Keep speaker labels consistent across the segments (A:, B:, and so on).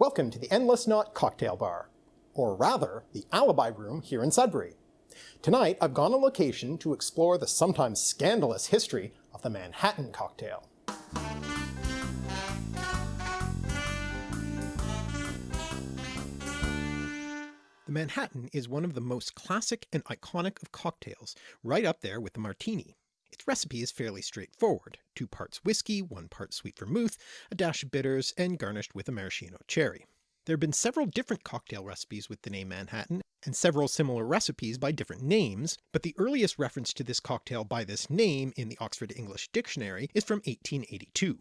A: Welcome to the Endless Knot Cocktail Bar, or rather, the Alibi Room here in Sudbury. Tonight I've gone on location to explore the sometimes scandalous history of the Manhattan cocktail. The Manhattan is one of the most classic and iconic of cocktails, right up there with the martini. Its recipe is fairly straightforward, two parts whiskey, one part sweet vermouth, a dash of bitters, and garnished with a maraschino cherry. There have been several different cocktail recipes with the name Manhattan, and several similar recipes by different names, but the earliest reference to this cocktail by this name in the Oxford English Dictionary is from 1882.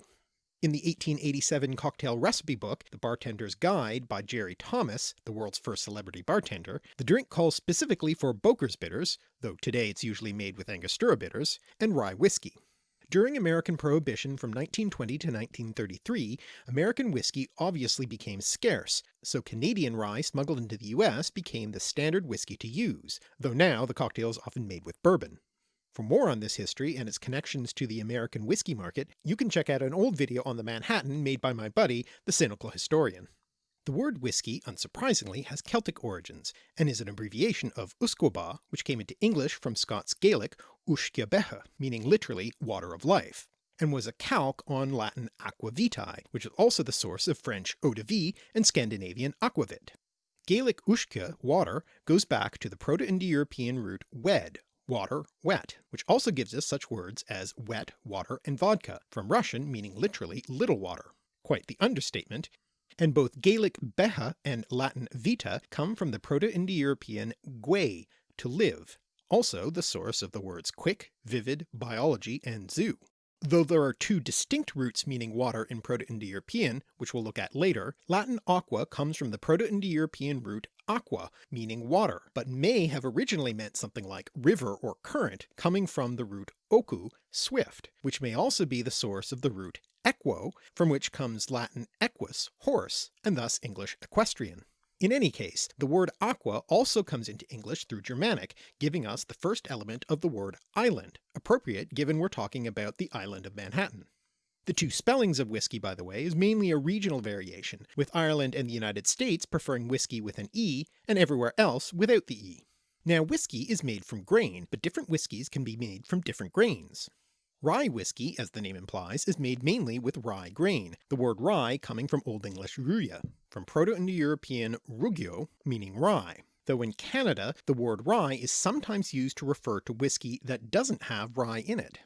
A: In the 1887 cocktail recipe book, The Bartender's Guide by Jerry Thomas, the world's first celebrity bartender, the drink calls specifically for Boker's bitters, though today it's usually made with Angostura bitters, and rye whiskey. During American Prohibition from 1920 to 1933, American whiskey obviously became scarce, so Canadian rye smuggled into the US became the standard whiskey to use, though now the cocktail is often made with bourbon. For more on this history and its connections to the American whiskey market, you can check out an old video on the Manhattan made by my buddy, the Cynical Historian. The word whiskey, unsurprisingly, has Celtic origins, and is an abbreviation of Usquebaugh, which came into English from Scots Gaelic Uisce meaning literally water of life, and was a calque on Latin aqua vitae, which is also the source of French eau de vie and Scandinavian aquavit. Gaelic uisce, water, goes back to the Proto-Indo-European root wed, water, wet, which also gives us such words as wet, water, and vodka, from Russian meaning literally little water. Quite the understatement, and both Gaelic beatha and Latin vita come from the Proto-Indo-European gwe, to live, also the source of the words quick, vivid, biology, and zoo. Though there are two distinct roots meaning water in Proto-Indo-European, which we'll look at later, Latin aqua comes from the Proto-Indo-European root aqua, meaning water, but may have originally meant something like river or current, coming from the root oku, swift, which may also be the source of the root equo, from which comes Latin equus, horse, and thus English equestrian. In any case, the word aqua also comes into English through Germanic, giving us the first element of the word island, appropriate given we're talking about the island of Manhattan. The two spellings of whiskey by the way is mainly a regional variation, with Ireland and the United States preferring whiskey with an E and everywhere else without the E. Now whiskey is made from grain, but different whiskies can be made from different grains. Rye whiskey, as the name implies, is made mainly with rye grain, the word rye coming from Old English ruya, from Proto-Indo-European rugio, meaning rye, though in Canada the word rye is sometimes used to refer to whiskey that doesn't have rye in it.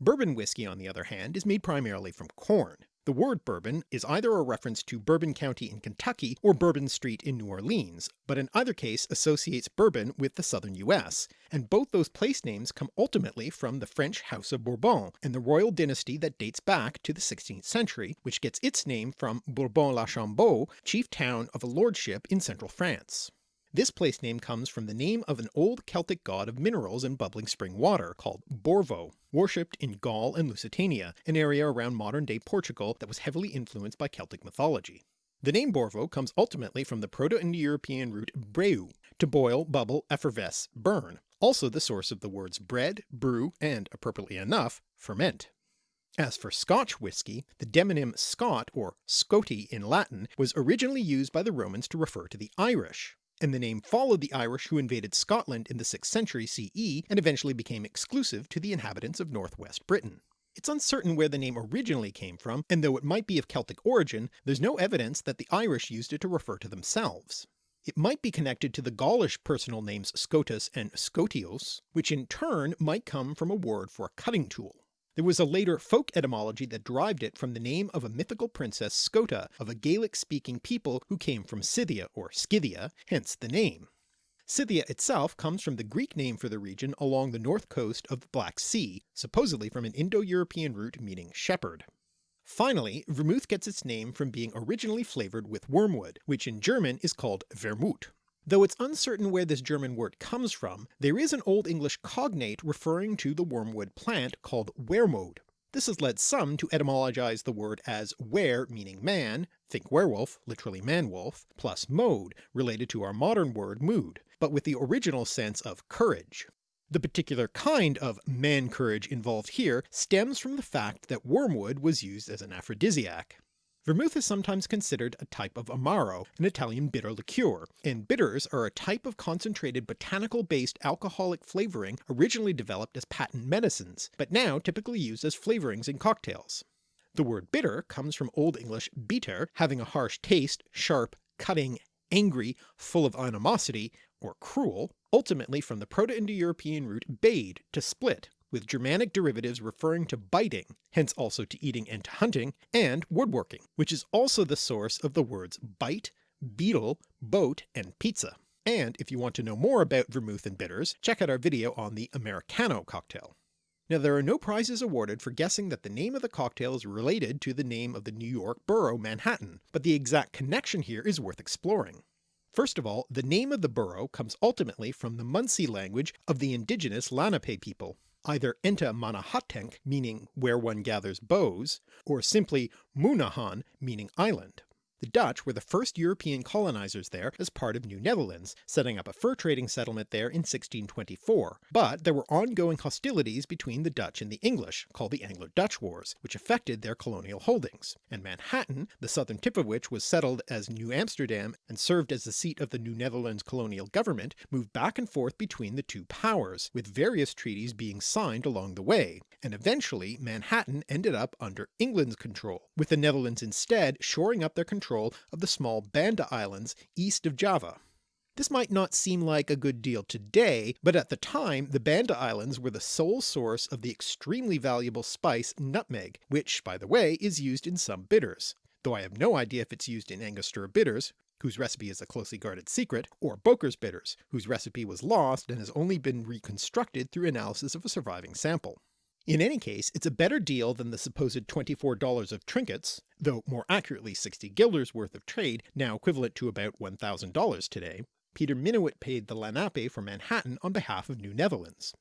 A: Bourbon whiskey on the other hand is made primarily from corn, the word bourbon is either a reference to Bourbon County in Kentucky or Bourbon Street in New Orleans, but in either case associates bourbon with the southern US, and both those place names come ultimately from the French House of Bourbon and the royal dynasty that dates back to the 16th century, which gets its name from Bourbon-l'Archambault, chief town of a lordship in central France. This place name comes from the name of an old Celtic god of minerals and bubbling spring water called Borvo, worshipped in Gaul and Lusitania, an area around modern-day Portugal that was heavily influenced by Celtic mythology. The name Borvo comes ultimately from the Proto-Indo-European root breu, to boil, bubble, effervesce, burn, also the source of the words bread, brew, and, appropriately enough, ferment. As for Scotch whisky, the demonym Scot or Scoti in Latin was originally used by the Romans to refer to the Irish, and the name followed the Irish who invaded Scotland in the 6th century CE and eventually became exclusive to the inhabitants of northwest Britain. It's uncertain where the name originally came from, and though it might be of Celtic origin, there's no evidence that the Irish used it to refer to themselves. It might be connected to the Gaulish personal names Scotus and Scotios, which in turn might come from a word for a cutting tool. There was a later folk etymology that derived it from the name of a mythical princess Scota of a Gaelic-speaking people who came from Scythia or Scythia, hence the name. Scythia itself comes from the Greek name for the region along the north coast of the Black Sea, supposedly from an Indo-European root meaning shepherd. Finally, vermouth gets its name from being originally flavoured with wormwood, which in German is called Vermut. Though it's uncertain where this German word comes from, there is an Old English cognate referring to the wormwood plant called wermode. This has led some to etymologize the word as were meaning man, think werewolf, literally man-wolf, plus mode, related to our modern word mood, but with the original sense of courage. The particular kind of man-courage involved here stems from the fact that wormwood was used as an aphrodisiac. Vermouth is sometimes considered a type of Amaro, an Italian bitter liqueur, and bitters are a type of concentrated botanical based alcoholic flavouring originally developed as patent medicines, but now typically used as flavourings in cocktails. The word bitter comes from Old English bitter, having a harsh taste, sharp, cutting, angry, full of animosity, or cruel, ultimately from the Proto-Indo-European root bade, to split, with Germanic derivatives referring to biting, hence also to eating and to hunting, and woodworking, which is also the source of the words bite, beetle, boat, and pizza. And if you want to know more about vermouth and bitters, check out our video on the Americano cocktail. Now there are no prizes awarded for guessing that the name of the cocktail is related to the name of the New York borough Manhattan, but the exact connection here is worth exploring. First of all, the name of the borough comes ultimately from the Munsee language of the indigenous Lenape people, either Enta Manahatenk meaning where one gathers bows, or simply Munahan meaning island. The Dutch were the first European colonizers there as part of New Netherlands, setting up a fur trading settlement there in 1624, but there were ongoing hostilities between the Dutch and the English, called the Anglo-Dutch Wars, which affected their colonial holdings, and Manhattan, the southern tip of which was settled as New Amsterdam and served as the seat of the New Netherlands colonial government, moved back and forth between the two powers, with various treaties being signed along the way, and eventually Manhattan ended up under England's control, with the Netherlands instead shoring up their control control of the small Banda Islands east of Java. This might not seem like a good deal today, but at the time the Banda Islands were the sole source of the extremely valuable spice nutmeg, which by the way is used in some bitters, though I have no idea if it's used in Angostura bitters, whose recipe is a closely guarded secret, or Boker's bitters, whose recipe was lost and has only been reconstructed through analysis of a surviving sample. In any case, it's a better deal than the supposed $24 of trinkets, though more accurately 60 guilders worth of trade, now equivalent to about $1,000 today, Peter Minuit paid the Lenape for Manhattan on behalf of New Netherlands.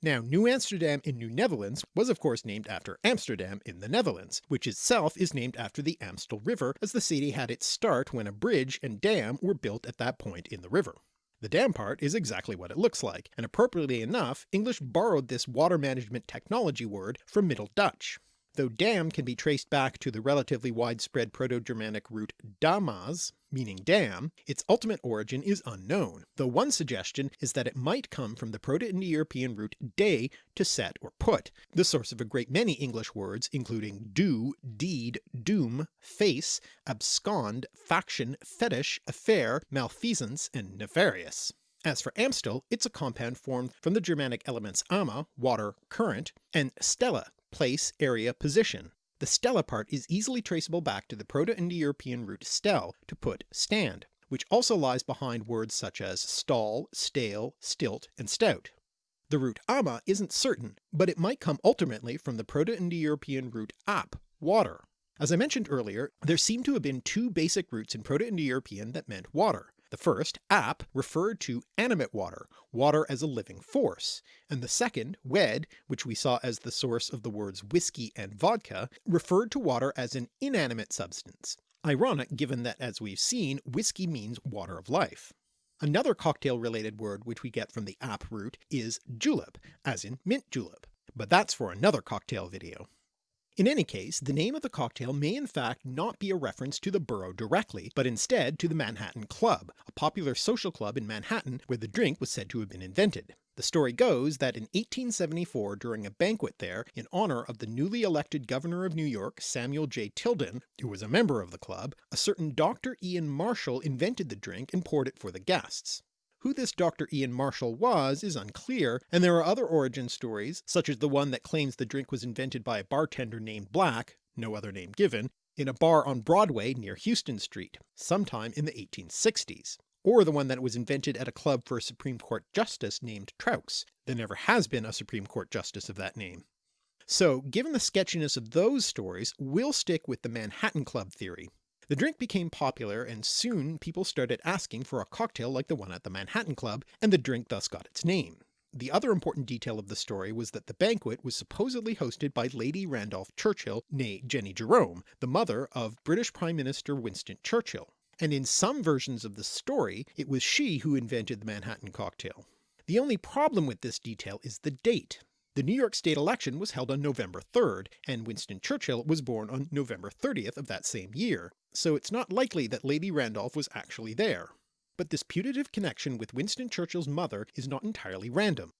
A: Now New Amsterdam in New Netherlands was of course named after Amsterdam in the Netherlands, which itself is named after the Amstel River as the city had its start when a bridge and dam were built at that point in the river. The dam part is exactly what it looks like, and appropriately enough English borrowed this water management technology word from Middle Dutch. Though dam can be traced back to the relatively widespread Proto-Germanic root damas, meaning dam, its ultimate origin is unknown, though one suggestion is that it might come from the Proto-Indo-European root de to set or put, the source of a great many English words including do, deed, doom, face, abscond, faction, fetish, affair, malfeasance, and nefarious. As for Amstel, it's a compound formed from the Germanic elements ama, water, current, and stella, place, area, position. The stella part is easily traceable back to the Proto-Indo-European root stel, to put stand, which also lies behind words such as stall, stale, stilt, and stout. The root ama isn't certain, but it might come ultimately from the Proto-Indo-European root ap, water. As I mentioned earlier, there seem to have been two basic roots in Proto-Indo-European that meant water, the first, ap, referred to animate water, water as a living force, and the second, wed, which we saw as the source of the words whiskey and vodka, referred to water as an inanimate substance. Ironic given that as we've seen, whiskey means water of life. Another cocktail related word which we get from the ap root is julep, as in mint julep, but that's for another cocktail video. In any case, the name of the cocktail may in fact not be a reference to the borough directly, but instead to the Manhattan Club, a popular social club in Manhattan where the drink was said to have been invented. The story goes that in 1874 during a banquet there in honour of the newly elected governor of New York Samuel J. Tilden, who was a member of the club, a certain Dr. Ian Marshall invented the drink and poured it for the guests. Who this Dr. Ian Marshall was is unclear, and there are other origin stories, such as the one that claims the drink was invented by a bartender named Black, no other name given, in a bar on Broadway near Houston Street, sometime in the 1860s, or the one that was invented at a club for a Supreme Court justice named Truax. There never has been a Supreme Court justice of that name. So given the sketchiness of those stories, we'll stick with the Manhattan Club theory, the drink became popular and soon people started asking for a cocktail like the one at the Manhattan Club, and the drink thus got its name. The other important detail of the story was that the banquet was supposedly hosted by Lady Randolph Churchill née Jennie Jerome, the mother of British Prime Minister Winston Churchill, and in some versions of the story it was she who invented the Manhattan cocktail. The only problem with this detail is the date. The New York state election was held on November 3rd, and Winston Churchill was born on November 30th of that same year, so it's not likely that Lady Randolph was actually there. But this putative connection with Winston Churchill's mother is not entirely random.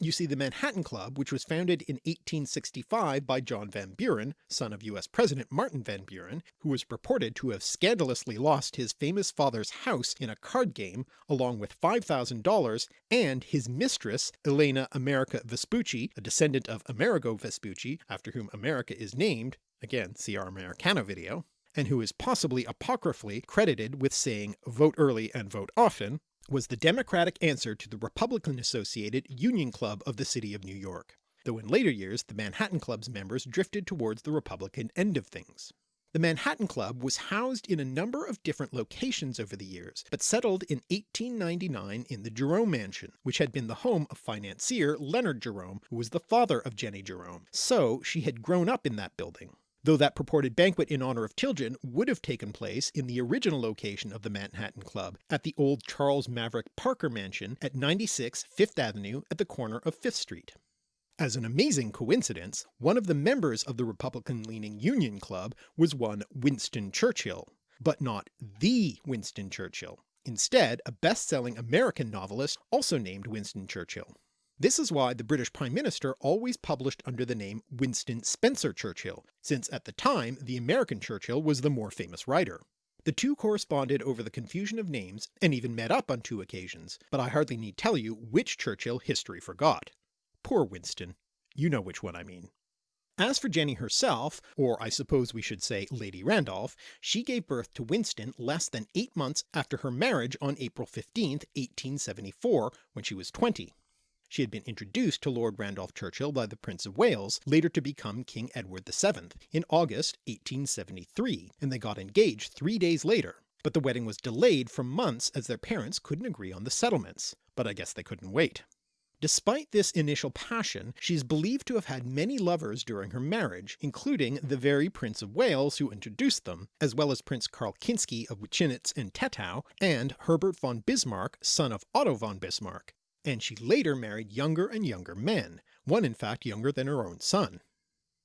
A: You see the Manhattan Club, which was founded in 1865 by John Van Buren, son of US President Martin Van Buren, who was purported to have scandalously lost his famous father's house in a card game along with $5,000 and his mistress Elena America Vespucci, a descendant of Amerigo Vespucci after whom America is named, again see our Americano video, and who is possibly apocryphally credited with saying vote early and vote often, was the Democratic answer to the Republican-associated Union Club of the City of New York, though in later years the Manhattan Club's members drifted towards the Republican end of things. The Manhattan Club was housed in a number of different locations over the years, but settled in 1899 in the Jerome Mansion, which had been the home of financier Leonard Jerome, who was the father of Jennie Jerome, so she had grown up in that building though that purported banquet in honour of Tilden would have taken place in the original location of the Manhattan Club, at the old Charles Maverick Parker Mansion at 96 Fifth Avenue at the corner of Fifth Street. As an amazing coincidence, one of the members of the Republican-leaning Union Club was one Winston Churchill, but not THE Winston Churchill, instead a best-selling American novelist also named Winston Churchill. This is why the British Prime Minister always published under the name Winston Spencer Churchill, since at the time the American Churchill was the more famous writer. The two corresponded over the confusion of names and even met up on two occasions, but I hardly need tell you which Churchill history forgot. Poor Winston. You know which one I mean. As for Jennie herself, or I suppose we should say Lady Randolph, she gave birth to Winston less than eight months after her marriage on April 15, 1874, when she was 20. She had been introduced to Lord Randolph Churchill by the Prince of Wales, later to become King Edward VII, in August 1873, and they got engaged three days later, but the wedding was delayed for months as their parents couldn't agree on the settlements, but I guess they couldn't wait. Despite this initial passion, she is believed to have had many lovers during her marriage, including the very Prince of Wales who introduced them, as well as Prince Karl Kinsky of Wchinitz and Tettau, and Herbert von Bismarck, son of Otto von Bismarck, and she later married younger and younger men, one in fact younger than her own son.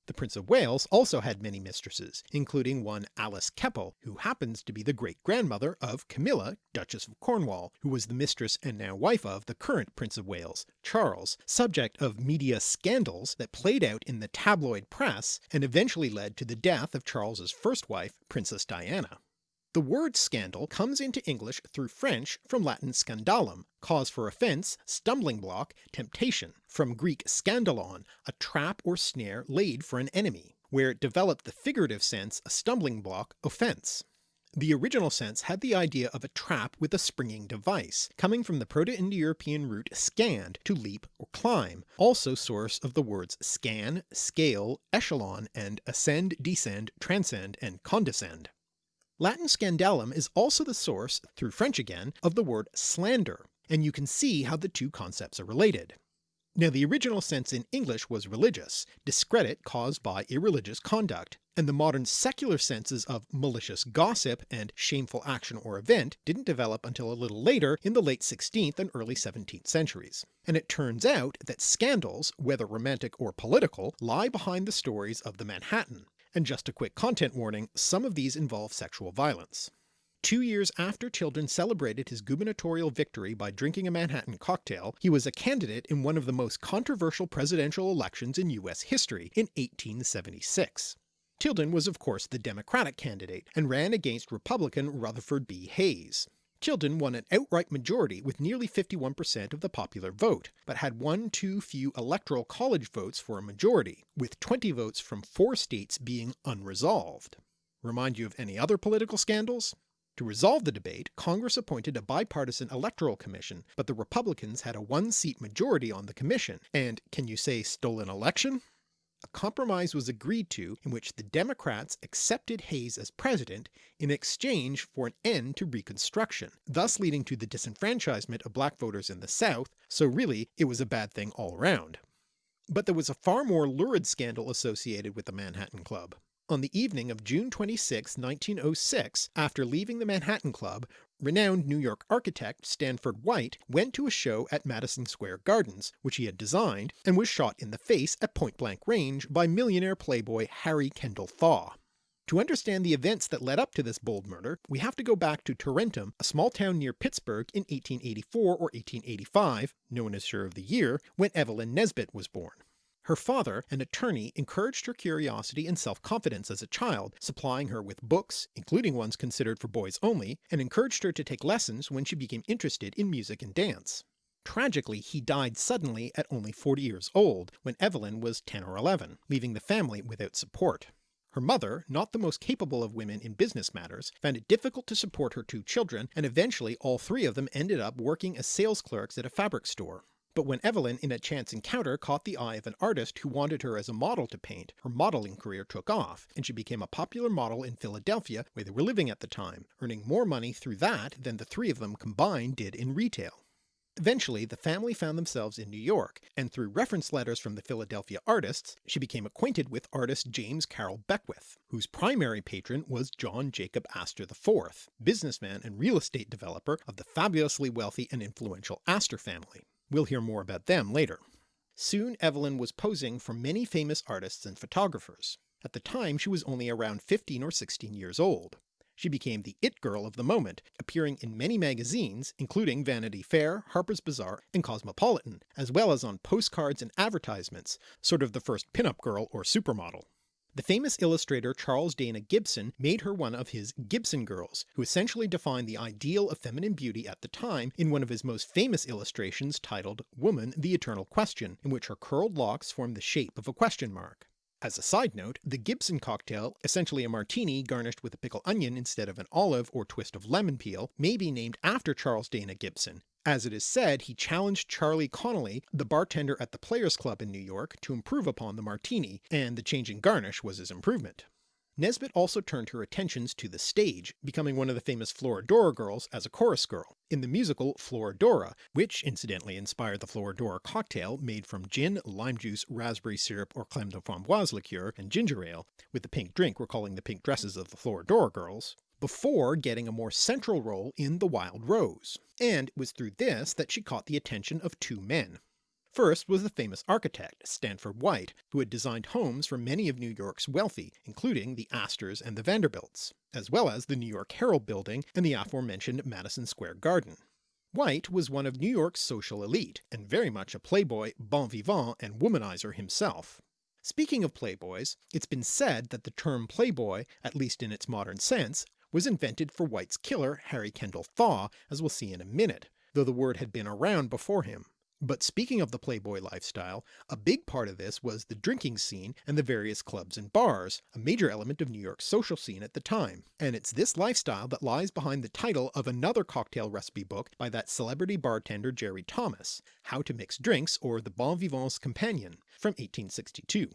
A: The Prince of Wales also had many mistresses, including one Alice Keppel, who happens to be the great-grandmother of Camilla, Duchess of Cornwall, who was the mistress and now wife of the current Prince of Wales, Charles, subject of media scandals that played out in the tabloid press and eventually led to the death of Charles's first wife, Princess Diana. The word scandal comes into English through French from Latin scandalum, cause for offence, stumbling block, temptation, from Greek skandalon, a trap or snare laid for an enemy, where it developed the figurative sense a stumbling block, offence. The original sense had the idea of a trap with a springing device, coming from the Proto-Indo-European root scand to leap or climb, also source of the words scan, scale, echelon, and ascend, descend, transcend, and condescend. Latin scandalum is also the source, through French again, of the word slander, and you can see how the two concepts are related. Now the original sense in English was religious, discredit caused by irreligious conduct, and the modern secular senses of malicious gossip and shameful action or event didn't develop until a little later in the late 16th and early 17th centuries. And it turns out that scandals, whether romantic or political, lie behind the stories of the Manhattan, and just a quick content warning, some of these involve sexual violence. Two years after Tilden celebrated his gubernatorial victory by drinking a Manhattan cocktail, he was a candidate in one of the most controversial presidential elections in US history in 1876. Tilden was of course the Democratic candidate, and ran against Republican Rutherford B. Hayes. Tilden won an outright majority with nearly 51% of the popular vote, but had one too few electoral college votes for a majority, with 20 votes from four states being unresolved. Remind you of any other political scandals? To resolve the debate, Congress appointed a bipartisan electoral commission, but the Republicans had a one-seat majority on the commission, and can you say stolen election? A compromise was agreed to in which the Democrats accepted Hayes as president in exchange for an end to Reconstruction, thus leading to the disenfranchisement of black voters in the South, so really it was a bad thing all around. But there was a far more lurid scandal associated with the Manhattan Club. On the evening of June 26, 1906, after leaving the Manhattan Club, renowned New York architect Stanford White went to a show at Madison Square Gardens, which he had designed, and was shot in the face at point blank range by millionaire playboy Harry Kendall Thaw. To understand the events that led up to this bold murder, we have to go back to Tarentum, a small town near Pittsburgh in 1884 or 1885, known as Sure of the Year, when Evelyn Nesbit was born. Her father, an attorney, encouraged her curiosity and self-confidence as a child, supplying her with books, including ones considered for boys only, and encouraged her to take lessons when she became interested in music and dance. Tragically he died suddenly at only 40 years old, when Evelyn was 10 or 11, leaving the family without support. Her mother, not the most capable of women in business matters, found it difficult to support her two children, and eventually all three of them ended up working as sales clerks at a fabric store. But when Evelyn in a chance encounter caught the eye of an artist who wanted her as a model to paint, her modeling career took off, and she became a popular model in Philadelphia where they were living at the time, earning more money through that than the three of them combined did in retail. Eventually the family found themselves in New York, and through reference letters from the Philadelphia artists, she became acquainted with artist James Carroll Beckwith, whose primary patron was John Jacob Astor IV, businessman and real estate developer of the fabulously wealthy and influential Astor family. We'll hear more about them later. Soon Evelyn was posing for many famous artists and photographers. At the time she was only around 15 or 16 years old. She became the it girl of the moment, appearing in many magazines including Vanity Fair, Harper's Bazaar, and Cosmopolitan, as well as on postcards and advertisements, sort of the first pin-up girl or supermodel. The famous illustrator Charles Dana Gibson made her one of his Gibson girls, who essentially defined the ideal of feminine beauty at the time in one of his most famous illustrations titled Woman the Eternal Question, in which her curled locks form the shape of a question mark. As a side note, the Gibson cocktail, essentially a martini garnished with a pickle onion instead of an olive or twist of lemon peel, may be named after Charles Dana Gibson, as it is said he challenged Charlie Connolly, the bartender at the Players Club in New York, to improve upon the martini, and the change in garnish was his improvement. Nesbit also turned her attentions to the stage, becoming one of the famous Florodora girls as a chorus girl, in the musical Florodora, which incidentally inspired the Florodora cocktail made from gin, lime juice, raspberry syrup or creme de framboise liqueur, and ginger ale, with the pink drink recalling the pink dresses of the Florodora girls before getting a more central role in The Wild Rose, and it was through this that she caught the attention of two men. First was the famous architect Stanford White, who had designed homes for many of New York's wealthy, including the Astors and the Vanderbilts, as well as the New York Herald building and the aforementioned Madison Square Garden. White was one of New York's social elite, and very much a playboy, bon vivant, and womanizer himself. Speaking of playboys, it's been said that the term playboy, at least in its modern sense, was invented for White's killer Harry Kendall Thaw, as we'll see in a minute, though the word had been around before him. But speaking of the playboy lifestyle, a big part of this was the drinking scene and the various clubs and bars, a major element of New York's social scene at the time, and it's this lifestyle that lies behind the title of another cocktail recipe book by that celebrity bartender Jerry Thomas, How to Mix Drinks or The Bon Vivant's Companion, from 1862.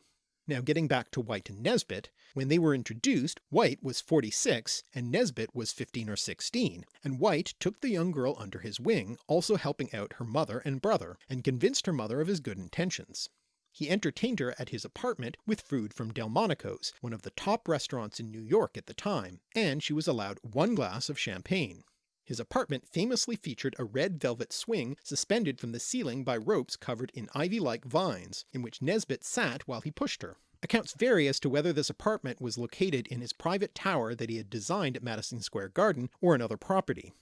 A: Now getting back to White and Nesbit, when they were introduced White was 46 and Nesbit was 15 or 16, and White took the young girl under his wing, also helping out her mother and brother, and convinced her mother of his good intentions. He entertained her at his apartment with food from Delmonico's, one of the top restaurants in New York at the time, and she was allowed one glass of champagne. His apartment famously featured a red velvet swing suspended from the ceiling by ropes covered in ivy-like vines, in which Nesbit sat while he pushed her. Accounts vary as to whether this apartment was located in his private tower that he had designed at Madison Square Garden or another property.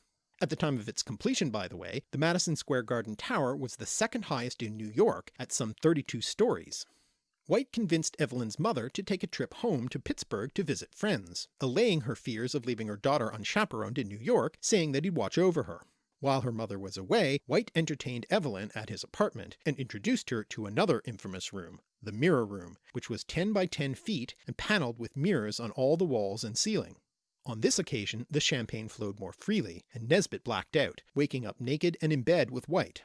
A: At the time of its completion by the way, the Madison Square Garden Tower was the second highest in New York at some 32 stories. White convinced Evelyn's mother to take a trip home to Pittsburgh to visit friends, allaying her fears of leaving her daughter unchaperoned in New York, saying that he'd watch over her. While her mother was away, White entertained Evelyn at his apartment, and introduced her to another infamous room, the Mirror Room, which was 10 by 10 feet and panelled with mirrors on all the walls and ceiling. On this occasion the champagne flowed more freely, and Nesbit blacked out, waking up naked and in bed with White.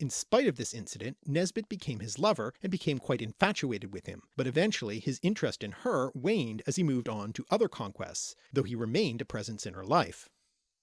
A: In spite of this incident, Nesbit became his lover and became quite infatuated with him, but eventually his interest in her waned as he moved on to other conquests, though he remained a presence in her life.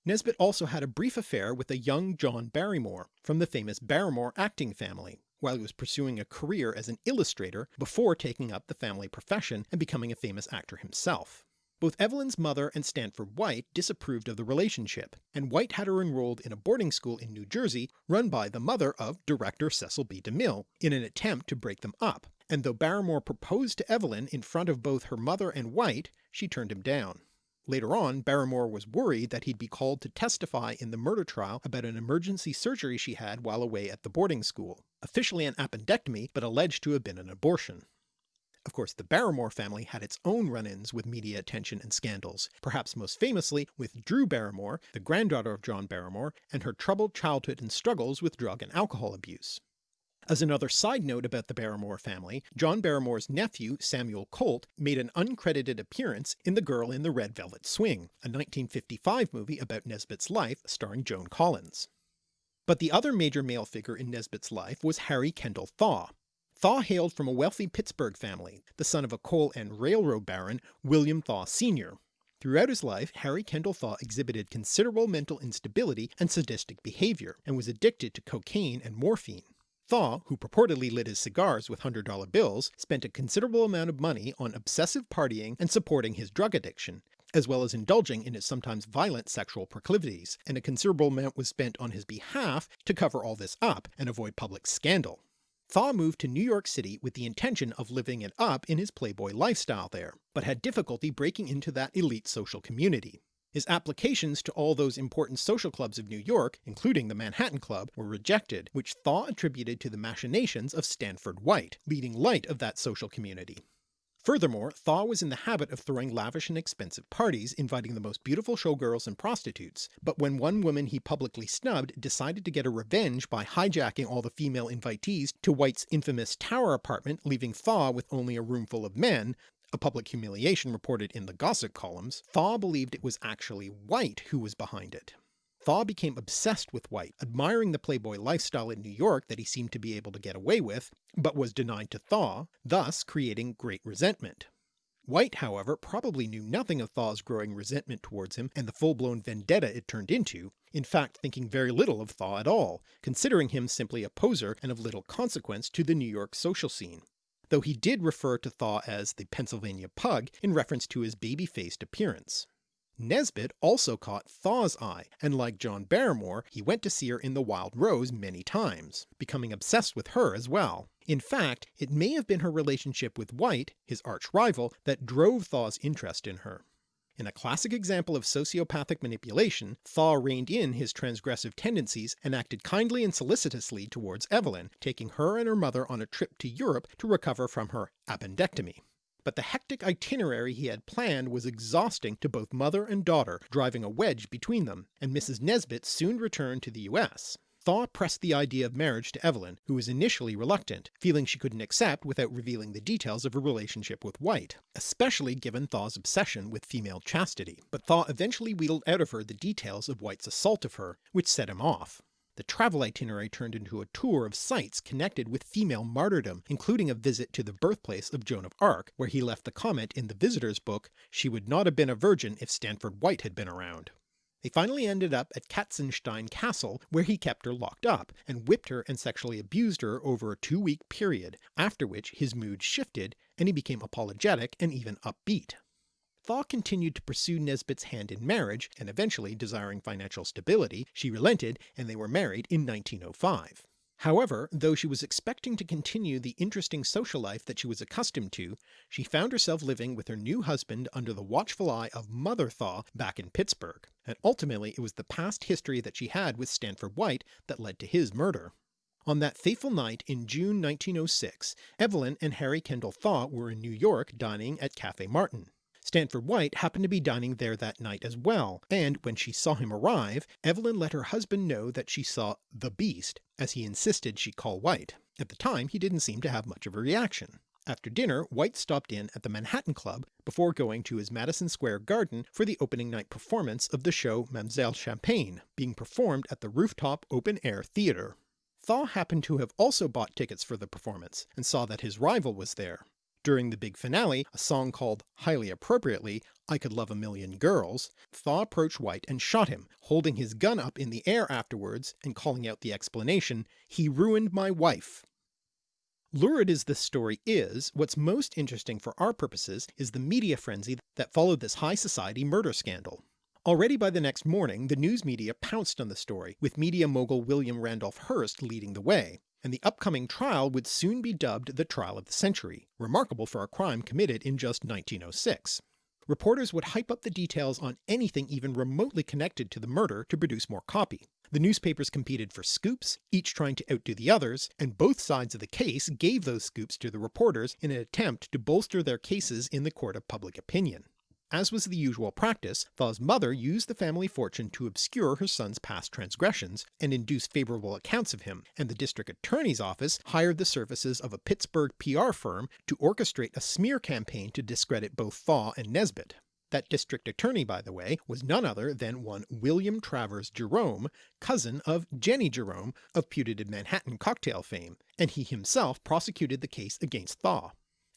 A: Nesbit also had a brief affair with a young John Barrymore, from the famous Barrymore acting family, while he was pursuing a career as an illustrator before taking up the family profession and becoming a famous actor himself. Both Evelyn's mother and Stanford White disapproved of the relationship, and White had her enrolled in a boarding school in New Jersey run by the mother of director Cecil B. DeMille in an attempt to break them up, and though Barrymore proposed to Evelyn in front of both her mother and White, she turned him down. Later on, Barrymore was worried that he'd be called to testify in the murder trial about an emergency surgery she had while away at the boarding school, officially an appendectomy but alleged to have been an abortion. Of course the Barrymore family had its own run-ins with media attention and scandals, perhaps most famously with Drew Barrymore, the granddaughter of John Barrymore, and her troubled childhood and struggles with drug and alcohol abuse. As another side note about the Barrymore family, John Barrymore's nephew Samuel Colt made an uncredited appearance in The Girl in the Red Velvet Swing, a 1955 movie about Nesbit's life starring Joan Collins. But the other major male figure in Nesbit's life was Harry Kendall Thaw. Thaw hailed from a wealthy Pittsburgh family, the son of a coal and railroad baron William Thaw Sr. Throughout his life Harry Kendall Thaw exhibited considerable mental instability and sadistic behaviour, and was addicted to cocaine and morphine. Thaw, who purportedly lit his cigars with $100 bills, spent a considerable amount of money on obsessive partying and supporting his drug addiction, as well as indulging in his sometimes violent sexual proclivities, and a considerable amount was spent on his behalf to cover all this up and avoid public scandal. Thaw moved to New York City with the intention of living it up in his playboy lifestyle there, but had difficulty breaking into that elite social community. His applications to all those important social clubs of New York, including the Manhattan Club, were rejected, which Thaw attributed to the machinations of Stanford White, leading light of that social community. Furthermore, Thaw was in the habit of throwing lavish and expensive parties, inviting the most beautiful showgirls and prostitutes, but when one woman he publicly snubbed decided to get a revenge by hijacking all the female invitees to White's infamous tower apartment leaving Thaw with only a roomful of men, a public humiliation reported in the gossip columns, Thaw believed it was actually White who was behind it. Thaw became obsessed with White, admiring the playboy lifestyle in New York that he seemed to be able to get away with, but was denied to Thaw, thus creating great resentment. White, however, probably knew nothing of Thaw's growing resentment towards him and the full-blown vendetta it turned into, in fact thinking very little of Thaw at all, considering him simply a poser and of little consequence to the New York social scene though he did refer to Thaw as the Pennsylvania Pug in reference to his baby-faced appearance. Nesbit also caught Thaw's eye, and like John Barrymore, he went to see her in the Wild Rose many times, becoming obsessed with her as well. In fact, it may have been her relationship with White, his arch-rival, that drove Thaw's interest in her. In a classic example of sociopathic manipulation, Thaw reined in his transgressive tendencies and acted kindly and solicitously towards Evelyn, taking her and her mother on a trip to Europe to recover from her appendectomy. But the hectic itinerary he had planned was exhausting to both mother and daughter, driving a wedge between them, and Mrs. Nesbit soon returned to the US. Thaw pressed the idea of marriage to Evelyn, who was initially reluctant, feeling she couldn't accept without revealing the details of her relationship with White, especially given Thaw's obsession with female chastity, but Thaw eventually wheedled out of her the details of White's assault of her, which set him off. The travel itinerary turned into a tour of sites connected with female martyrdom, including a visit to the birthplace of Joan of Arc, where he left the comment in the visitor's book, she would not have been a virgin if Stanford White had been around. They finally ended up at Katzenstein Castle where he kept her locked up, and whipped her and sexually abused her over a two week period, after which his mood shifted and he became apologetic and even upbeat. Thaw continued to pursue Nesbit's hand in marriage, and eventually desiring financial stability, she relented and they were married in 1905. However, though she was expecting to continue the interesting social life that she was accustomed to, she found herself living with her new husband under the watchful eye of Mother Thaw back in Pittsburgh, and ultimately it was the past history that she had with Stanford White that led to his murder. On that fateful night in June 1906, Evelyn and Harry Kendall Thaw were in New York dining at Cafe Martin. Stanford White happened to be dining there that night as well, and when she saw him arrive, Evelyn let her husband know that she saw the beast, as he insisted she call White. At the time he didn't seem to have much of a reaction. After dinner White stopped in at the Manhattan Club before going to his Madison Square Garden for the opening night performance of the show Mamselle Champagne, being performed at the rooftop open-air theatre. Thaw happened to have also bought tickets for the performance, and saw that his rival was there, during the big finale, a song called, highly appropriately, I Could Love a Million Girls, Thaw approached White and shot him, holding his gun up in the air afterwards and calling out the explanation, he ruined my wife. Lurid as this story is, what's most interesting for our purposes is the media frenzy that followed this high society murder scandal. Already by the next morning the news media pounced on the story, with media mogul William Randolph Hearst leading the way, and the upcoming trial would soon be dubbed the trial of the century, remarkable for a crime committed in just 1906. Reporters would hype up the details on anything even remotely connected to the murder to produce more copy. The newspapers competed for scoops, each trying to outdo the others, and both sides of the case gave those scoops to the reporters in an attempt to bolster their cases in the court of public opinion. As was the usual practice, Thaw's mother used the family fortune to obscure her son's past transgressions and induce favourable accounts of him, and the district attorney's office hired the services of a Pittsburgh PR firm to orchestrate a smear campaign to discredit both Thaw and Nesbit. That district attorney, by the way, was none other than one William Travers Jerome, cousin of Jennie Jerome of putative Manhattan cocktail fame, and he himself prosecuted the case against Thaw.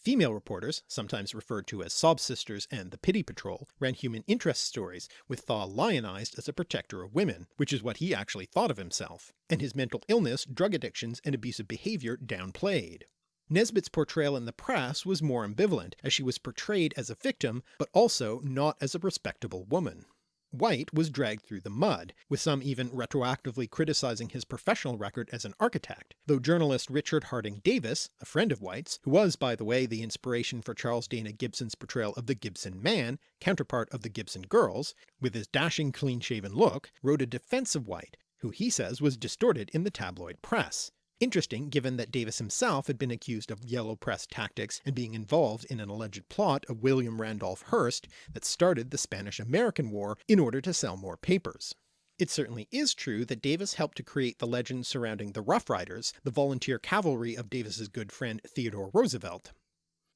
A: Female reporters, sometimes referred to as Sob Sisters and the Pity Patrol, ran human interest stories, with Thaw lionized as a protector of women, which is what he actually thought of himself, and his mental illness, drug addictions, and abusive behaviour downplayed. Nesbit's portrayal in the press was more ambivalent, as she was portrayed as a victim, but also not as a respectable woman. White was dragged through the mud, with some even retroactively criticising his professional record as an architect, though journalist Richard Harding Davis, a friend of White's, who was by the way the inspiration for Charles Dana Gibson's portrayal of the Gibson man, counterpart of the Gibson girls, with his dashing clean-shaven look, wrote a defence of White, who he says was distorted in the tabloid press, Interesting given that Davis himself had been accused of yellow press tactics and being involved in an alleged plot of William Randolph Hearst that started the Spanish-American War in order to sell more papers. It certainly is true that Davis helped to create the legend surrounding the Rough Riders, the volunteer cavalry of Davis's good friend Theodore Roosevelt.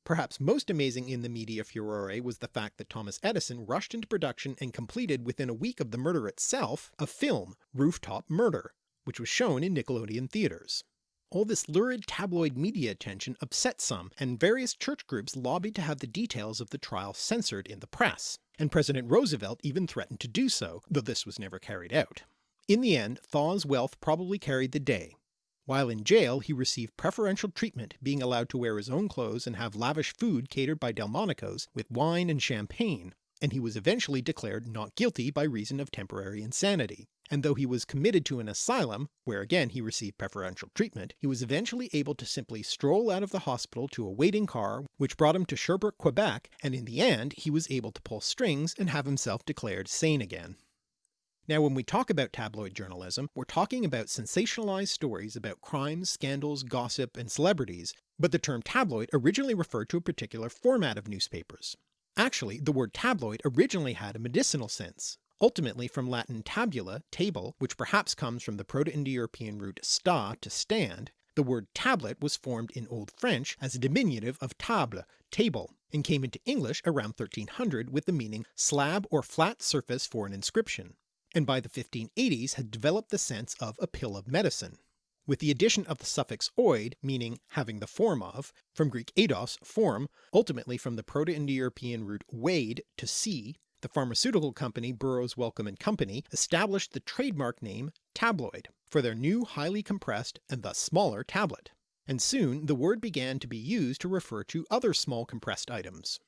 A: Perhaps most amazing in the media furore was the fact that Thomas Edison rushed into production and completed within a week of the murder itself a film, Rooftop Murder, which was shown in Nickelodeon theatres. All this lurid tabloid media attention upset some, and various church groups lobbied to have the details of the trial censored in the press, and President Roosevelt even threatened to do so, though this was never carried out. In the end Thaw's wealth probably carried the day. While in jail he received preferential treatment, being allowed to wear his own clothes and have lavish food catered by Delmonico's with wine and champagne, and he was eventually declared not guilty by reason of temporary insanity, and though he was committed to an asylum, where again he received preferential treatment, he was eventually able to simply stroll out of the hospital to a waiting car which brought him to Sherbrooke, Quebec, and in the end he was able to pull strings and have himself declared sane again. Now when we talk about tabloid journalism, we're talking about sensationalized stories about crimes, scandals, gossip, and celebrities, but the term tabloid originally referred to a particular format of newspapers. Actually, the word tabloid originally had a medicinal sense, ultimately from Latin tabula, table, which perhaps comes from the Proto-Indo-European root sta, to stand, the word tablet was formed in Old French as a diminutive of table, table, and came into English around 1300 with the meaning slab or flat surface for an inscription, and by the 1580s had developed the sense of a pill of medicine. With the addition of the suffix oid, meaning having the form of, from Greek eidos, form, ultimately from the Proto-Indo-European root wade, to see, the pharmaceutical company Burroughs Wellcome and Company established the trademark name tabloid for their new highly compressed and thus smaller tablet, and soon the word began to be used to refer to other small compressed items.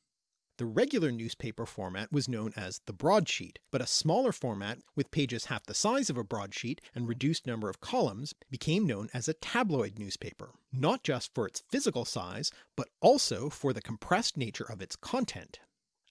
A: The regular newspaper format was known as the broadsheet, but a smaller format with pages half the size of a broadsheet and reduced number of columns became known as a tabloid newspaper, not just for its physical size, but also for the compressed nature of its content.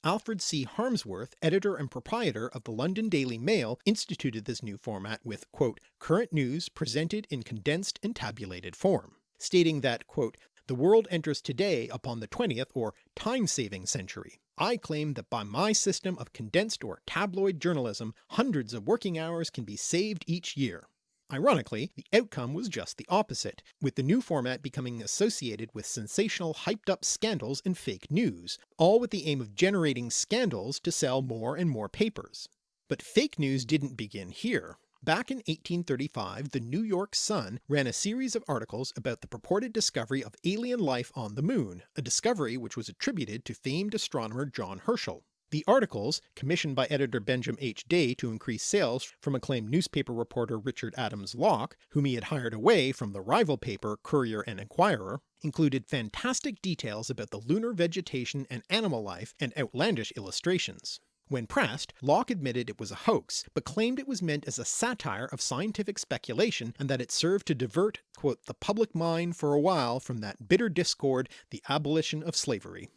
A: Alfred C. Harmsworth, editor and proprietor of the London Daily Mail instituted this new format with quote, current news presented in condensed and tabulated form, stating that quote, the world enters today upon the 20th or time-saving century. I claim that by my system of condensed or tabloid journalism hundreds of working hours can be saved each year. Ironically, the outcome was just the opposite, with the new format becoming associated with sensational hyped up scandals and fake news, all with the aim of generating scandals to sell more and more papers. But fake news didn't begin here. Back in 1835 the New York Sun ran a series of articles about the purported discovery of alien life on the moon, a discovery which was attributed to famed astronomer John Herschel. The articles, commissioned by editor Benjamin H. Day to increase sales from acclaimed newspaper reporter Richard Adams Locke, whom he had hired away from the rival paper Courier and Enquirer, included fantastic details about the lunar vegetation and animal life and outlandish illustrations. When pressed, Locke admitted it was a hoax, but claimed it was meant as a satire of scientific speculation and that it served to divert quote, the public mind for a while from that bitter discord, the abolition of slavery.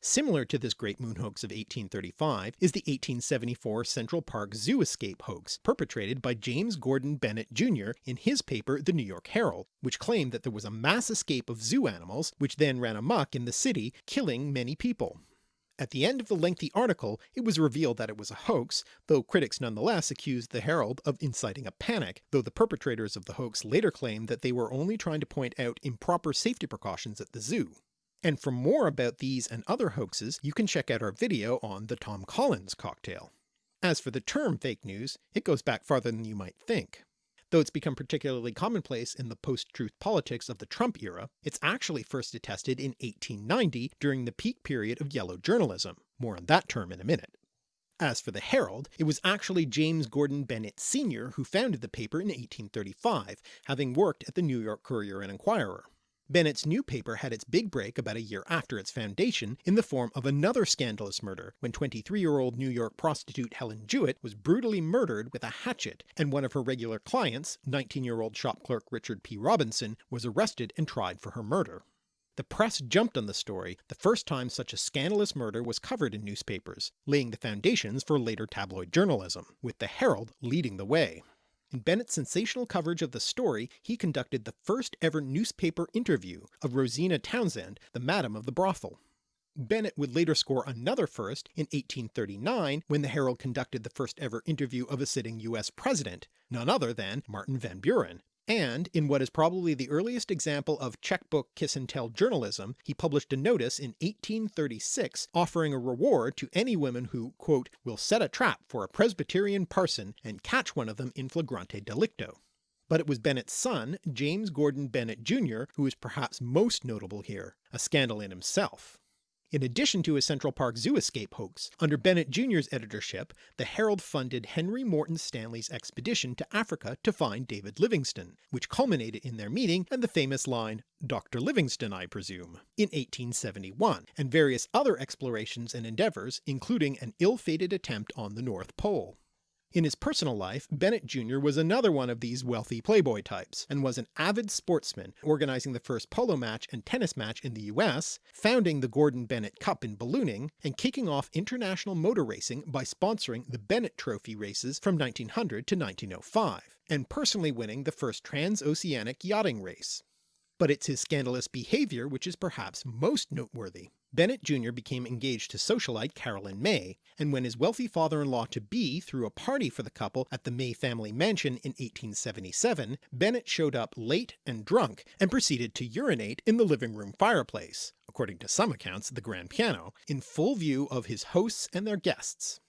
A: Similar to this Great Moon hoax of 1835 is the 1874 Central Park Zoo escape hoax perpetrated by James Gordon Bennett Jr. in his paper The New York Herald, which claimed that there was a mass escape of zoo animals which then ran amok in the city killing many people. At the end of the lengthy article it was revealed that it was a hoax, though critics nonetheless accused the Herald of inciting a panic, though the perpetrators of the hoax later claimed that they were only trying to point out improper safety precautions at the zoo. And for more about these and other hoaxes you can check out our video on the Tom Collins cocktail. As for the term fake news, it goes back farther than you might think. Though it's become particularly commonplace in the post-truth politics of the Trump era, it's actually first attested in 1890 during the peak period of yellow journalism. More on that term in a minute. As for the Herald, it was actually James Gordon Bennett Sr. who founded the paper in 1835, having worked at the New York Courier and Enquirer. Bennett's new paper had its big break about a year after its foundation in the form of another scandalous murder when 23-year-old New York prostitute Helen Jewett was brutally murdered with a hatchet and one of her regular clients, 19-year-old shop clerk Richard P. Robinson, was arrested and tried for her murder. The press jumped on the story the first time such a scandalous murder was covered in newspapers, laying the foundations for later tabloid journalism, with the Herald leading the way. In Bennett's sensational coverage of the story he conducted the first ever newspaper interview of Rosina Townsend, the madam of the brothel. Bennett would later score another first in 1839 when the Herald conducted the first ever interview of a sitting US president, none other than Martin Van Buren, and in what is probably the earliest example of checkbook kiss and tell journalism, he published a notice in 1836 offering a reward to any women who quote, will set a trap for a Presbyterian parson and catch one of them in flagrante delicto. But it was Bennett's son, James Gordon Bennett Jr. who is perhaps most notable here, a scandal in himself. In addition to his Central Park Zoo escape hoax, under Bennett Jr.'s editorship the Herald funded Henry Morton Stanley's expedition to Africa to find David Livingstone, which culminated in their meeting and the famous line, Dr. Livingstone I presume, in 1871, and various other explorations and endeavours including an ill-fated attempt on the North Pole. In his personal life, Bennett Jr. was another one of these wealthy playboy types, and was an avid sportsman, organizing the first polo match and tennis match in the US, founding the Gordon Bennett Cup in ballooning, and kicking off international motor racing by sponsoring the Bennett Trophy races from 1900 to 1905, and personally winning the first transoceanic yachting race. But it's his scandalous behaviour which is perhaps most noteworthy. Bennett Jr. became engaged to socialite Carolyn May, and when his wealthy father-in-law-to-be threw a party for the couple at the May family mansion in 1877, Bennett showed up late and drunk and proceeded to urinate in the living room fireplace, according to some accounts the grand piano, in full view of his hosts and their guests.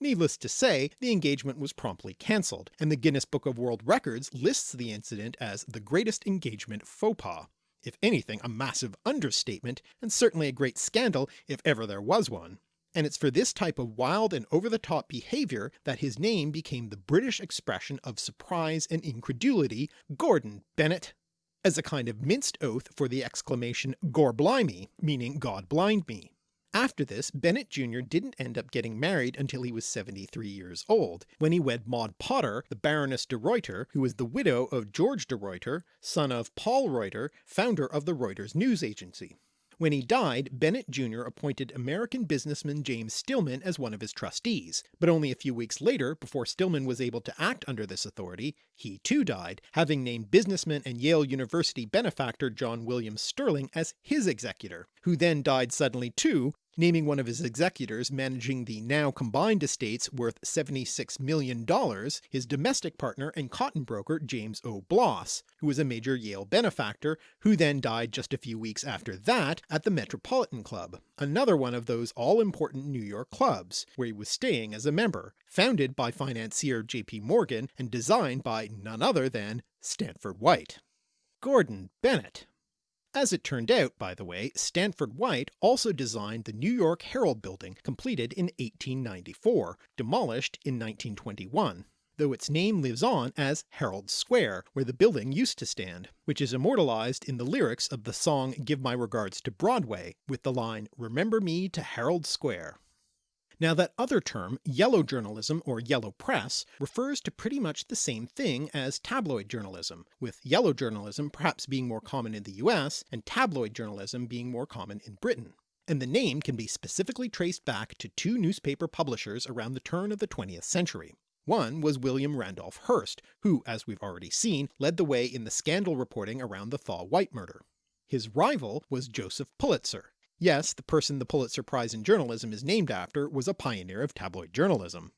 A: Needless to say, the engagement was promptly cancelled, and the Guinness Book of World Records lists the incident as the greatest engagement faux pas if anything a massive understatement, and certainly a great scandal if ever there was one. And it's for this type of wild and over-the-top behaviour that his name became the British expression of surprise and incredulity, Gordon Bennett, as a kind of minced oath for the exclamation Gor blimey, meaning God blind me. After this, Bennett Jr. didn't end up getting married until he was 73 years old, when he wed Maud Potter, the Baroness de Reuter, who was the widow of George de Reuter, son of Paul Reuter, founder of the Reuters news agency. When he died, Bennett Jr. appointed American businessman James Stillman as one of his trustees, but only a few weeks later, before Stillman was able to act under this authority, he too died, having named businessman and Yale University benefactor John William Sterling as his executor, who then died suddenly too, naming one of his executors managing the now combined estates worth $76 million, his domestic partner and cotton broker James O. Bloss, who was a major Yale benefactor, who then died just a few weeks after that at the Metropolitan Club, another one of those all-important New York clubs, where he was staying as a member, founded by financier J.P. Morgan and designed by none other than Stanford White. Gordon Bennett As it turned out, by the way, Stanford White also designed the New York Herald building completed in 1894, demolished in 1921 though its name lives on as Herald Square, where the building used to stand, which is immortalised in the lyrics of the song Give My Regards to Broadway, with the line Remember me to Herald Square. Now that other term, yellow journalism or yellow press, refers to pretty much the same thing as tabloid journalism, with yellow journalism perhaps being more common in the US and tabloid journalism being more common in Britain. And the name can be specifically traced back to two newspaper publishers around the turn of the 20th century. One was William Randolph Hearst, who, as we've already seen, led the way in the scandal reporting around the Thaw White murder. His rival was Joseph Pulitzer. Yes, the person the Pulitzer Prize in Journalism is named after was a pioneer of tabloid journalism.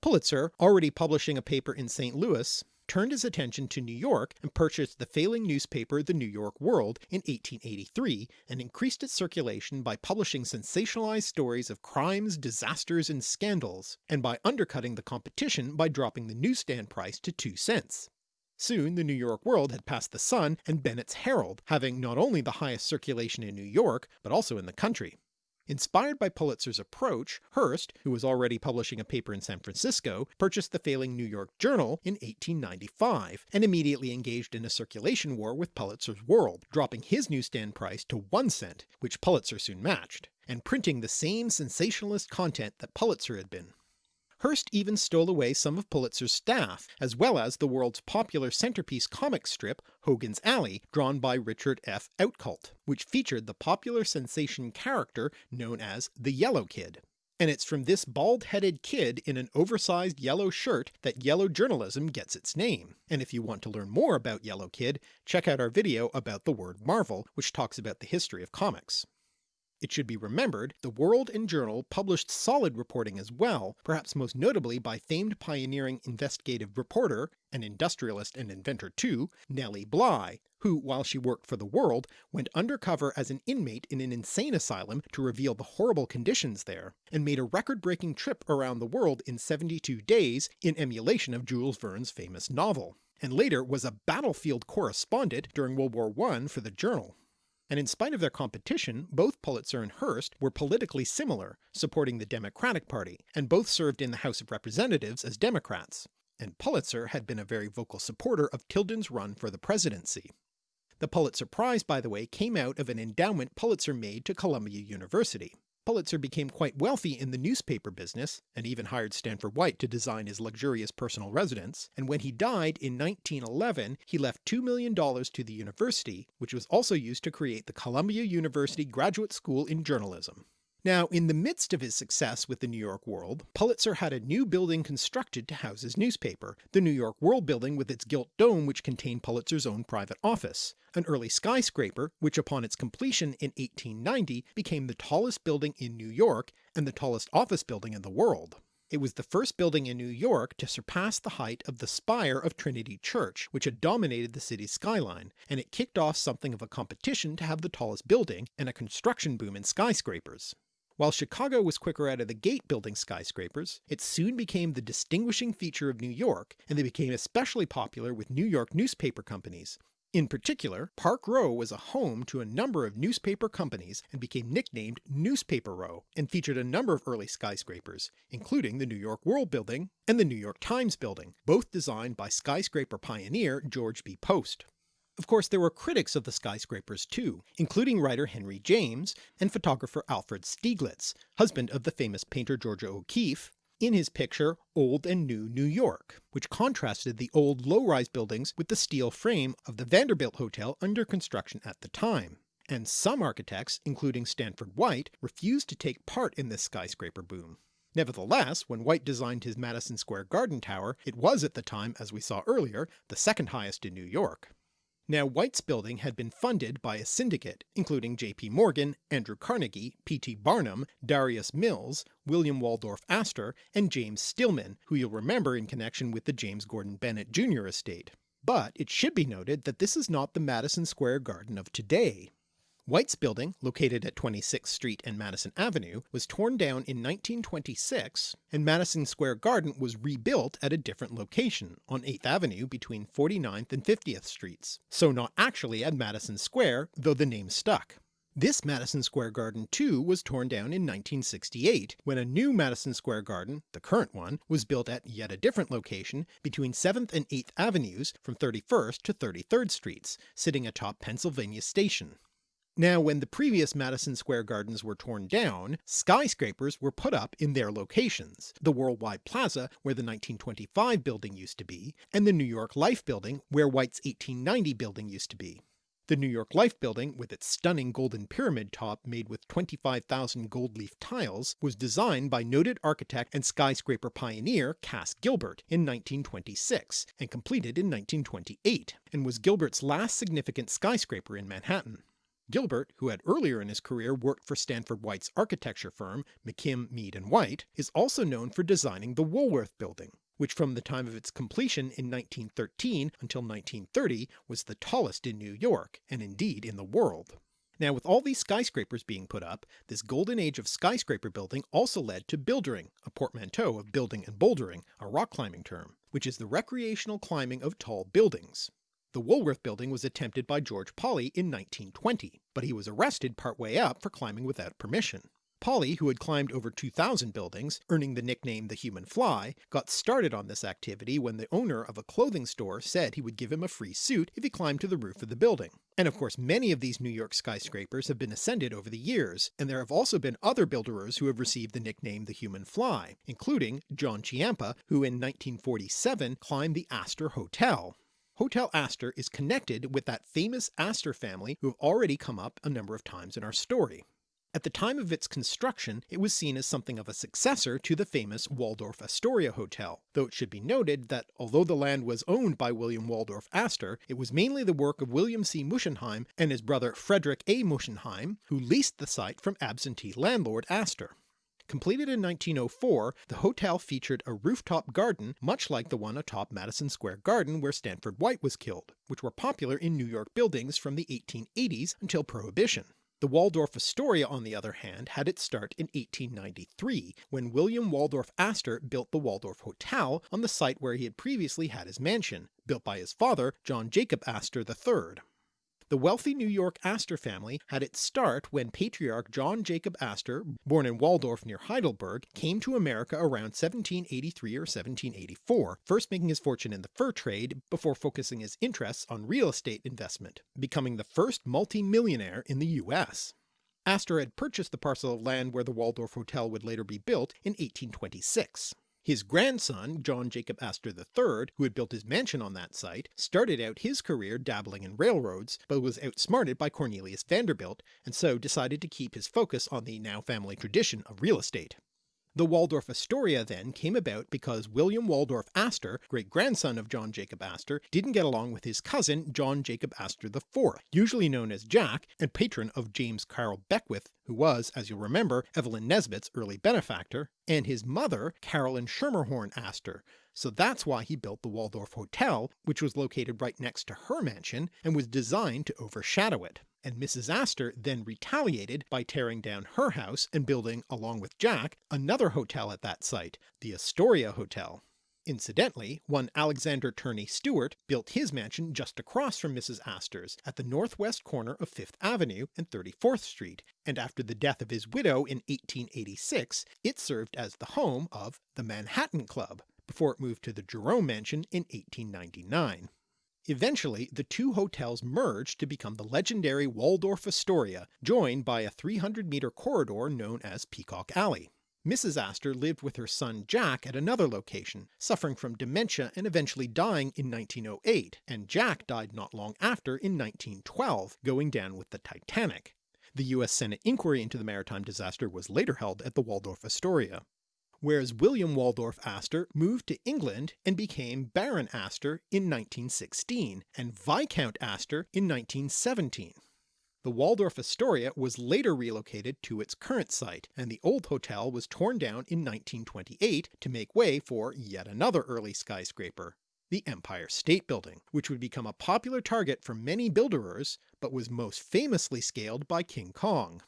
A: Pulitzer, already publishing a paper in St. Louis, turned his attention to New York and purchased the failing newspaper The New York World in 1883 and increased its circulation by publishing sensationalized stories of crimes, disasters, and scandals, and by undercutting the competition by dropping the newsstand price to 2 cents. Soon the New York World had passed the Sun and Bennett's Herald, having not only the highest circulation in New York, but also in the country. Inspired by Pulitzer's approach, Hearst, who was already publishing a paper in San Francisco, purchased the failing New York Journal in 1895, and immediately engaged in a circulation war with Pulitzer's World, dropping his newsstand price to one cent, which Pulitzer soon matched, and printing the same sensationalist content that Pulitzer had been. Hearst even stole away some of Pulitzer's staff, as well as the world's popular centerpiece comic strip Hogan's Alley, drawn by Richard F. Outcault, which featured the popular sensation character known as the Yellow Kid. And it's from this bald-headed kid in an oversized yellow shirt that yellow journalism gets its name. And if you want to learn more about Yellow Kid, check out our video about the word Marvel, which talks about the history of comics. It should be remembered, the World and Journal published solid reporting as well, perhaps most notably by famed pioneering investigative reporter, and industrialist and inventor too, Nellie Bly, who, while she worked for the World, went undercover as an inmate in an insane asylum to reveal the horrible conditions there, and made a record-breaking trip around the world in 72 days in emulation of Jules Verne's famous novel, and later was a battlefield correspondent during World War I for the Journal and in spite of their competition, both Pulitzer and Hearst were politically similar, supporting the Democratic Party, and both served in the House of Representatives as Democrats, and Pulitzer had been a very vocal supporter of Tilden's run for the presidency. The Pulitzer Prize, by the way, came out of an endowment Pulitzer made to Columbia University. Pulitzer became quite wealthy in the newspaper business, and even hired Stanford White to design his luxurious personal residence, and when he died in 1911 he left $2 million to the university, which was also used to create the Columbia University Graduate School in Journalism. Now, in the midst of his success with the New York World, Pulitzer had a new building constructed to house his newspaper, the New York World building with its gilt dome which contained Pulitzer's own private office, an early skyscraper which upon its completion in 1890 became the tallest building in New York and the tallest office building in the world. It was the first building in New York to surpass the height of the spire of Trinity Church, which had dominated the city's skyline, and it kicked off something of a competition to have the tallest building and a construction boom in skyscrapers. While Chicago was quicker out of the gate building skyscrapers, it soon became the distinguishing feature of New York, and they became especially popular with New York newspaper companies. In particular, Park Row was a home to a number of newspaper companies and became nicknamed Newspaper Row, and featured a number of early skyscrapers, including the New York World Building and the New York Times Building, both designed by skyscraper pioneer George B. Post. Of course there were critics of the skyscrapers too, including writer Henry James and photographer Alfred Stieglitz, husband of the famous painter Georgia O'Keeffe, in his picture Old and New New York, which contrasted the old low-rise buildings with the steel frame of the Vanderbilt Hotel under construction at the time. And some architects, including Stanford White, refused to take part in this skyscraper boom. Nevertheless, when White designed his Madison Square Garden Tower, it was at the time, as we saw earlier, the second highest in New York. Now White's building had been funded by a syndicate, including J.P. Morgan, Andrew Carnegie, P.T. Barnum, Darius Mills, William Waldorf Astor, and James Stillman, who you'll remember in connection with the James Gordon Bennett Jr. estate. But it should be noted that this is not the Madison Square Garden of today. White's building, located at 26th Street and Madison Avenue, was torn down in 1926 and Madison Square Garden was rebuilt at a different location on 8th Avenue between 49th and 50th Streets, so not actually at Madison Square, though the name stuck. This Madison Square Garden too was torn down in 1968 when a new Madison Square Garden, the current one, was built at yet a different location between 7th and 8th Avenues from 31st to 33rd Streets, sitting atop Pennsylvania Station. Now when the previous Madison Square Gardens were torn down, skyscrapers were put up in their locations, the Worldwide Plaza where the 1925 building used to be, and the New York Life building where White's 1890 building used to be. The New York Life building, with its stunning golden pyramid top made with 25,000 gold leaf tiles, was designed by noted architect and skyscraper pioneer Cass Gilbert in 1926 and completed in 1928, and was Gilbert's last significant skyscraper in Manhattan. Gilbert, who had earlier in his career worked for Stanford White's architecture firm McKim, Mead and White, is also known for designing the Woolworth Building, which from the time of its completion in 1913 until 1930 was the tallest in New York, and indeed in the world. Now with all these skyscrapers being put up, this golden age of skyscraper building also led to buildering, a portmanteau of building and bouldering, a rock climbing term, which is the recreational climbing of tall buildings. The Woolworth building was attempted by George Polley in 1920, but he was arrested partway up for climbing without permission. Polley, who had climbed over 2,000 buildings, earning the nickname the Human Fly, got started on this activity when the owner of a clothing store said he would give him a free suit if he climbed to the roof of the building. And of course many of these New York skyscrapers have been ascended over the years, and there have also been other builderers who have received the nickname the Human Fly, including John Ciampa, who in 1947 climbed the Astor Hotel, Hotel Astor is connected with that famous Astor family who have already come up a number of times in our story. At the time of its construction it was seen as something of a successor to the famous Waldorf Astoria Hotel, though it should be noted that although the land was owned by William Waldorf Astor, it was mainly the work of William C. Muschenheim and his brother Frederick A. Muschenheim, who leased the site from absentee landlord Astor. Completed in 1904, the hotel featured a rooftop garden much like the one atop Madison Square Garden where Stanford White was killed, which were popular in New York buildings from the 1880s until Prohibition. The Waldorf Astoria on the other hand had its start in 1893 when William Waldorf Astor built the Waldorf Hotel on the site where he had previously had his mansion, built by his father John Jacob Astor III. The wealthy New York Astor family had its start when patriarch John Jacob Astor, born in Waldorf near Heidelberg, came to America around 1783 or 1784, first making his fortune in the fur trade before focusing his interests on real estate investment, becoming the first multi-millionaire in the US. Astor had purchased the parcel of land where the Waldorf Hotel would later be built in 1826. His grandson, John Jacob Astor III, who had built his mansion on that site, started out his career dabbling in railroads, but was outsmarted by Cornelius Vanderbilt, and so decided to keep his focus on the now family tradition of real estate. The Waldorf Astoria then came about because William Waldorf Astor, great-grandson of John Jacob Astor, didn't get along with his cousin John Jacob Astor IV, usually known as Jack and patron of James Carroll Beckwith, who was, as you'll remember, Evelyn Nesbit's early benefactor, and his mother Carolyn Schermerhorn Astor, so that's why he built the Waldorf Hotel, which was located right next to her mansion and was designed to overshadow it and Mrs. Astor then retaliated by tearing down her house and building, along with Jack, another hotel at that site, the Astoria Hotel. Incidentally, one Alexander Turney Stewart built his mansion just across from Mrs. Astor's at the northwest corner of 5th Avenue and 34th Street, and after the death of his widow in 1886 it served as the home of the Manhattan Club, before it moved to the Jerome Mansion in 1899. Eventually the two hotels merged to become the legendary Waldorf Astoria, joined by a 300 meter corridor known as Peacock Alley. Mrs. Astor lived with her son Jack at another location, suffering from dementia and eventually dying in 1908, and Jack died not long after in 1912, going down with the Titanic. The US Senate inquiry into the maritime disaster was later held at the Waldorf Astoria whereas William Waldorf Astor moved to England and became Baron Astor in 1916 and Viscount Astor in 1917. The Waldorf Astoria was later relocated to its current site, and the old hotel was torn down in 1928 to make way for yet another early skyscraper, the Empire State Building, which would become a popular target for many builderers, but was most famously scaled by King Kong.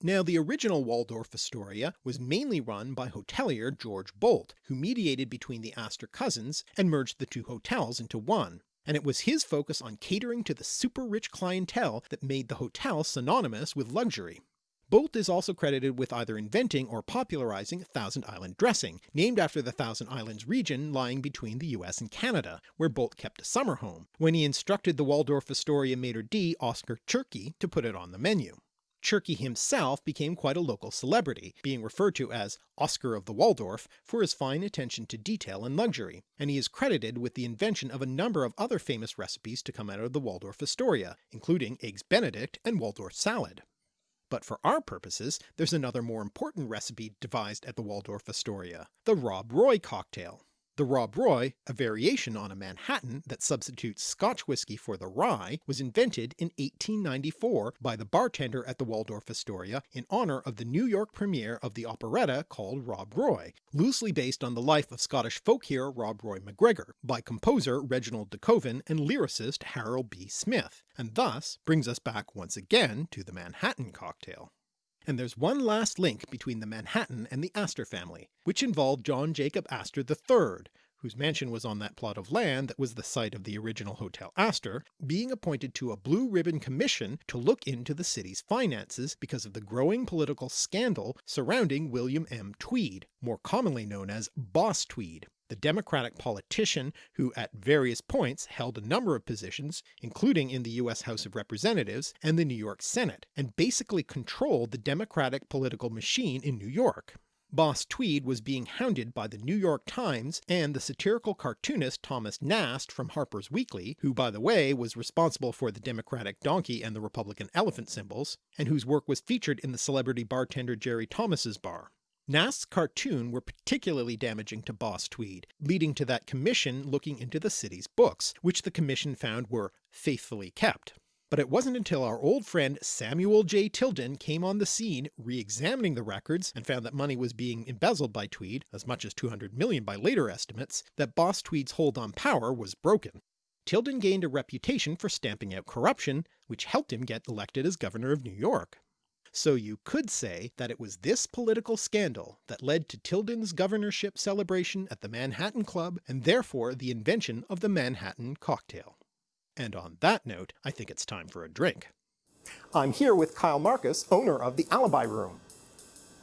A: Now the original Waldorf Astoria was mainly run by hotelier George Boldt, who mediated between the Astor cousins and merged the two hotels into one, and it was his focus on catering to the super rich clientele that made the hotel synonymous with luxury. Boldt is also credited with either inventing or popularizing Thousand Island dressing, named after the Thousand Islands region lying between the US and Canada, where Boldt kept a summer home, when he instructed the Waldorf Astoria maitre d' Oscar Tschirky to put it on the menu. Tschirky himself became quite a local celebrity, being referred to as Oscar of the Waldorf for his fine attention to detail and luxury, and he is credited with the invention of a number of other famous recipes to come out of the Waldorf Astoria, including Eggs Benedict and Waldorf salad. But for our purposes there's another more important recipe devised at the Waldorf Astoria, the Rob Roy cocktail. The Rob Roy, a variation on a Manhattan that substitutes Scotch whisky for the rye, was invented in 1894 by the bartender at the Waldorf Astoria in honour of the New York premiere of the operetta called Rob Roy, loosely based on the life of Scottish folk hero Rob Roy MacGregor, by composer Reginald de Koven and lyricist Harold B. Smith, and thus brings us back once again to the Manhattan cocktail. And there's one last link between the Manhattan and the Astor family, which involved John Jacob Astor III, whose mansion was on that plot of land that was the site of the original Hotel Astor, being appointed to a blue ribbon commission to look into the city's finances because of the growing political scandal surrounding William M. Tweed, more commonly known as Boss Tweed, the Democratic politician who at various points held a number of positions, including in the US House of Representatives and the New York Senate, and basically controlled the Democratic political machine in New York. Boss Tweed was being hounded by the New York Times and the satirical cartoonist Thomas Nast from Harper's Weekly, who by the way was responsible for the Democratic donkey and the Republican elephant symbols, and whose work was featured in the celebrity bartender Jerry Thomas's bar. Nast's cartoon were particularly damaging to Boss Tweed, leading to that commission looking into the city's books, which the commission found were faithfully kept. But it wasn't until our old friend Samuel J. Tilden came on the scene re-examining the records and found that money was being embezzled by Tweed, as much as 200 million by later estimates, that Boss Tweed's hold on power was broken. Tilden gained a reputation for stamping out corruption, which helped him get elected as governor of New York. So you could say that it was this political scandal that led to Tilden's governorship celebration at the Manhattan Club and therefore the invention of the Manhattan cocktail. And on that note, I think it's time for a drink. I'm here with Kyle Marcus, owner of the Alibi Room.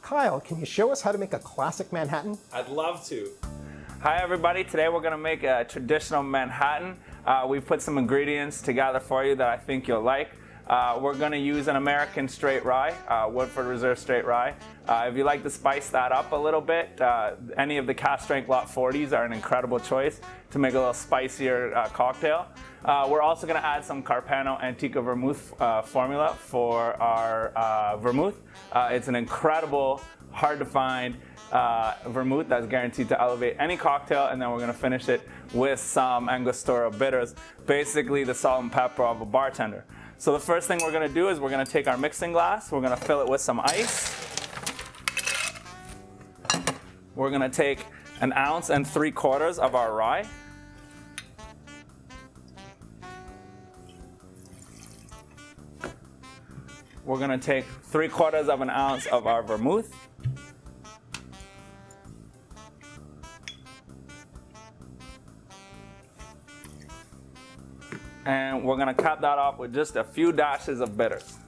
A: Kyle, can you show us how to make a classic Manhattan?
B: I'd love to. Hi everybody, today we're going to make a traditional Manhattan. Uh, we've put some ingredients together for you that I think you'll like. Uh, we're going to use an American straight rye, uh, Woodford Reserve straight rye. Uh, if you like to spice that up a little bit, uh, any of the cask strength lot 40s are an incredible choice to make a little spicier uh, cocktail. Uh, we're also going to add some Carpano Antica Vermouth formula for our vermouth. it's an incredible, hard to find vermouth that's guaranteed to elevate any cocktail and then we're going to finish it with some Angostura bitters, basically the salt and pepper of a bartender. So the first thing we're gonna do is we're gonna take our mixing glass, we're gonna fill it with some ice. We're gonna take an ounce and three quarters of our rye. We're gonna take three quarters of an ounce of our vermouth. And we're gonna cap that off with just a few dashes of bitters.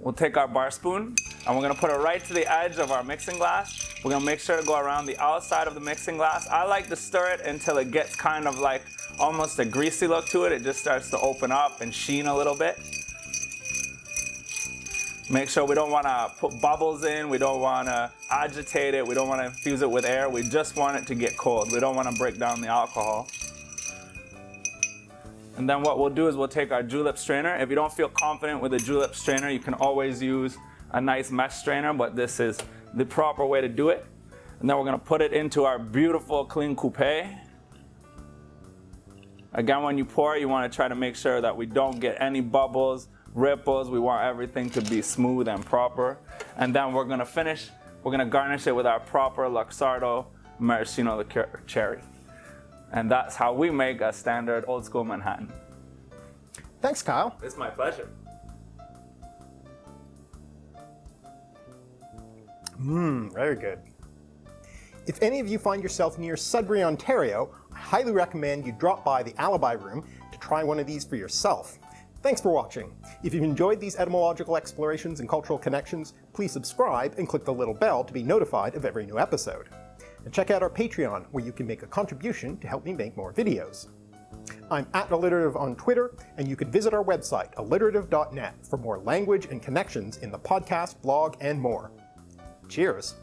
B: We'll take our bar spoon and we're gonna put it right to the edge of our mixing glass. We're gonna make sure to go around the outside of the mixing glass. I like to stir it until it gets kind of like almost a greasy look to it. It just starts to open up and sheen a little bit. Make sure we don't want to put bubbles in, we don't want to agitate it, we don't want to infuse it with air, we just want it to get cold. We don't want to break down the alcohol. And then what we'll do is we'll take our julep strainer. If you don't feel confident with a julep strainer, you can always use a nice mesh strainer, but this is the proper way to do it. And then we're gonna put it into our beautiful clean coupe. Again, when you pour, you wanna try to make sure that we don't get any bubbles, ripples. We want everything to be smooth and proper. And then we're gonna finish We're gonna garnish it with our proper Luxardo maraschino liqueur cherry. And that's how we make a standard old school Manhattan.
A: Thanks, Kyle.
B: It's my pleasure.
A: Mmm, very good. If any of you find yourself near Sudbury, Ontario, I highly recommend you drop by the Alibi Room to try one of these for yourself. Thanks for watching. If you've enjoyed these etymological explorations and cultural connections, please subscribe and click the little bell to be notified of every new episode. And check out our Patreon, where you can make a contribution to help me make more videos. I'm at Alliterative on Twitter, and you can visit our website, alliterative.net, for more language and connections in the podcast, blog, and more. Cheers!